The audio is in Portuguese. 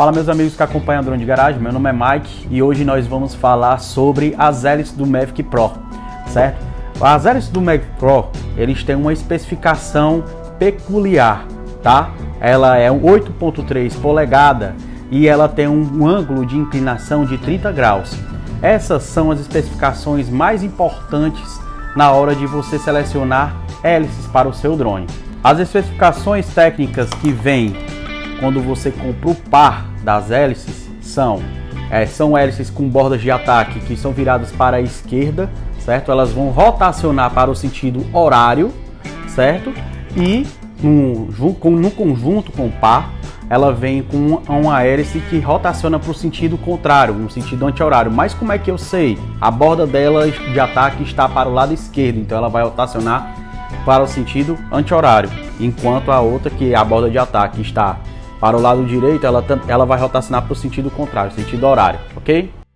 Fala meus amigos que acompanham a Drone de Garagem, meu nome é Mike e hoje nós vamos falar sobre as hélices do Mavic Pro, certo? As hélices do Mavic Pro, eles têm uma especificação peculiar, tá? Ela é 8.3 polegada e ela tem um ângulo de inclinação de 30 graus. Essas são as especificações mais importantes na hora de você selecionar hélices para o seu drone. As especificações técnicas que vêm quando você compra o par das hélices são é, são hélices com bordas de ataque que são viradas para a esquerda, certo? Elas vão rotacionar para o sentido horário, certo? E no, no conjunto com o par, ela vem com uma hélice que rotaciona para o sentido contrário, no sentido anti-horário. Mas como é que eu sei? A borda dela de ataque está para o lado esquerdo, então ela vai rotacionar para o sentido anti-horário, enquanto a outra, que é a borda de ataque, está para o lado direito, ela, ela vai rotacionar para o sentido contrário, sentido horário, ok?